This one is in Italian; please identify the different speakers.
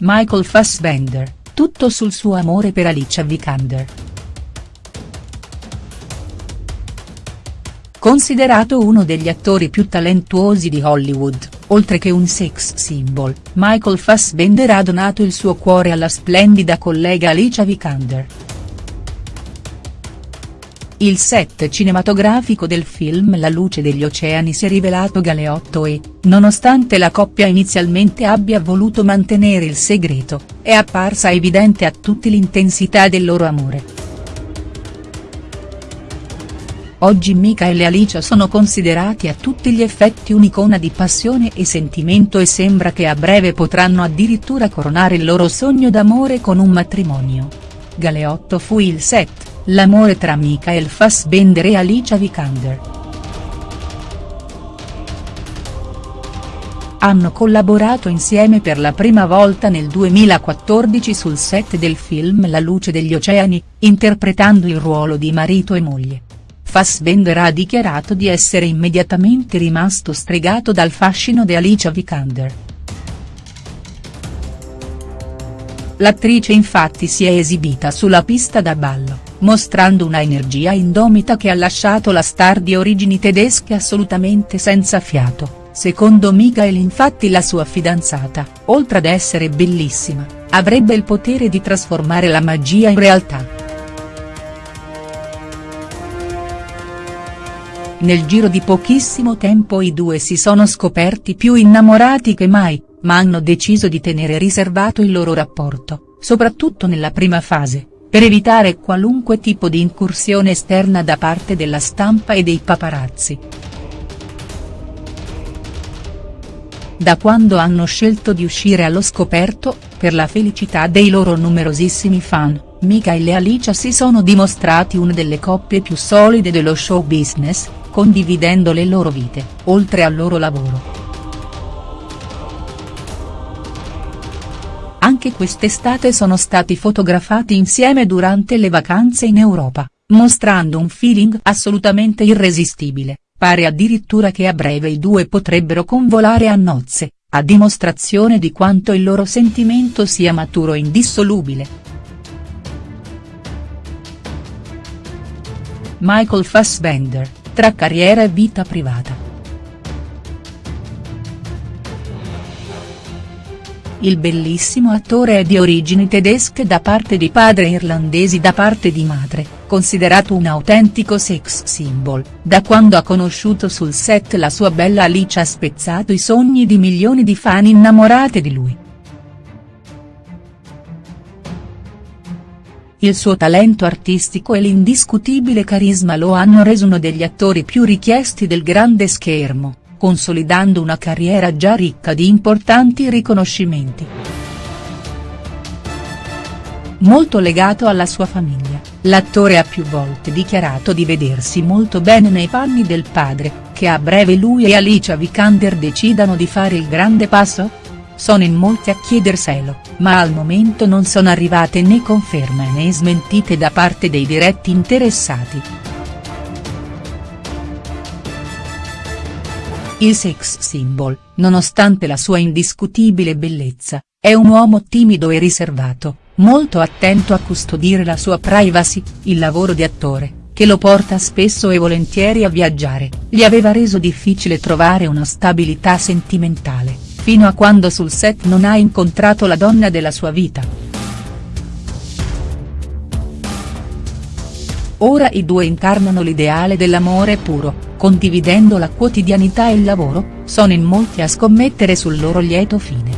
Speaker 1: Michael Fassbender, tutto sul suo amore per Alicia Vikander. Considerato uno degli attori più talentuosi di Hollywood, oltre che un sex symbol, Michael Fassbender ha donato il suo cuore alla splendida collega Alicia Vikander. Il set cinematografico del film La luce degli oceani si è rivelato galeotto e, nonostante la coppia inizialmente abbia voluto mantenere il segreto, è apparsa evidente a tutti l'intensità del loro amore. Oggi Michael e Alicia sono considerati a tutti gli effetti un'icona di passione e sentimento e sembra che a breve potranno addirittura coronare il loro sogno d'amore con un matrimonio. Galeotto fu il set L'amore tra Michael Fassbender e Alicia Vikander. Hanno collaborato insieme per la prima volta nel 2014 sul set del film La luce degli oceani, interpretando il ruolo di marito e moglie. Fassbender ha dichiarato di essere immediatamente rimasto stregato dal fascino di Alicia Vikander. L'attrice infatti si è esibita sulla pista da ballo mostrando una energia indomita che ha lasciato la star di origini tedesche assolutamente senza fiato, secondo Michael infatti la sua fidanzata, oltre ad essere bellissima, avrebbe il potere di trasformare la magia in realtà. Nel giro di pochissimo tempo i due si sono scoperti più innamorati che mai, ma hanno deciso di tenere riservato il loro rapporto, soprattutto nella prima fase per evitare qualunque tipo di incursione esterna da parte della stampa e dei paparazzi. Da quando hanno scelto di uscire allo scoperto, per la felicità dei loro numerosissimi fan, Michael e Alicia si sono dimostrati una delle coppie più solide dello show business, condividendo le loro vite, oltre al loro lavoro. Anche quest'estate sono stati fotografati insieme durante le vacanze in Europa, mostrando un feeling assolutamente irresistibile, pare addirittura che a breve i due potrebbero convolare a nozze, a dimostrazione di quanto il loro sentimento sia maturo e indissolubile. Michael Fassbender, tra carriera e vita privata. Il bellissimo attore è di origini tedesche da parte di padre e irlandesi da parte di madre, considerato un autentico sex symbol, da quando ha conosciuto sul set la sua bella Alice ha spezzato i sogni di milioni di fan innamorate di lui. Il suo talento artistico e l'indiscutibile carisma lo hanno reso uno degli attori più richiesti del grande schermo consolidando una carriera già ricca di importanti riconoscimenti. Molto legato alla sua famiglia, l'attore ha più volte dichiarato di vedersi molto bene nei panni del padre, che a breve lui e Alicia Vikander decidano di fare il grande passo? Sono in molti a chiederselo, ma al momento non sono arrivate né conferme né smentite da parte dei diretti interessati. Il sex symbol, nonostante la sua indiscutibile bellezza, è un uomo timido e riservato, molto attento a custodire la sua privacy, il lavoro di attore, che lo porta spesso e volentieri a viaggiare, gli aveva reso difficile trovare una stabilità sentimentale, fino a quando sul set non ha incontrato la donna della sua vita. Ora i due incarnano l'ideale dell'amore puro, condividendo la quotidianità e il lavoro, sono in molti a scommettere sul loro lieto fine.